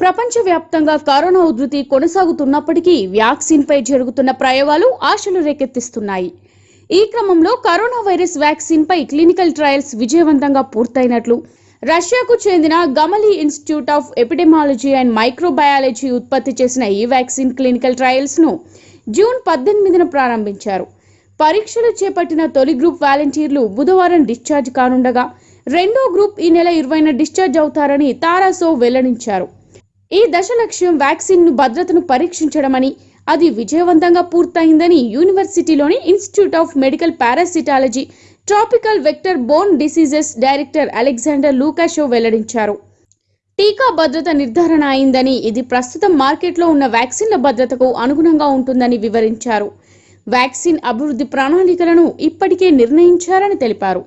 ప్రపంచవ్యాప్తంగా కరోనా ఉధృతి కొనసాగుతున్నప్పటికీ వ్యాక్సిన్పై జరుగుతున్న ప్రయోగాలు ఆశలు రేకెత్తిస్తున్నాయి. ఈ క్రమంలో కరోనా వైరస్ వ్యాక్సిన్ పై క్లినికల్ ట్రయల్స్ విజయవంతంగా పూర్తయినట్లు రష్యాకు చెందిన Gamaleya institute of epidemiology and microbiology ఉత్పత్తి చేసిన ఈ వ్యాక్సిన్ క్లినికల్ ట్రయల్స్ను జూన్ పద్దెనిమిదిన ప్రారంభించారు. పరీక్షలు చేపట్టిన తొలి గ్రూప్ వాలంటీర్లు బుధవారం డిశ్చార్జ్ కానుండగా రెండో గ్రూప్ ఈ నెల ఇరవైన డిశ్చార్జ్ అవుతారని తారాసో వెల్లడించారు. ఈ దశ లక్ష్యం వ్యాక్సిన్ను భద్రతను పరీక్షించడమని అది విజయవంతంగా పూర్తయిందని యూనివర్సిటీలోని institute of medical parasitology tropical vector borne diseases director Alexander Lukashev వెల్లడించారు. టీకా భద్రత నిర్ధారణ అయిందని ఇది ప్రస్తుతం మార్కెట్లో ఉన్న వ్యాక్సిన్ల భద్రతకు అనుగుణంగా ఉంటుందని వివరించారు. వ్యాక్సిన్ అభివృద్ధి ప్రణాళికలను ఇప్పటికే నిర్ణయించారని తెలిపారు.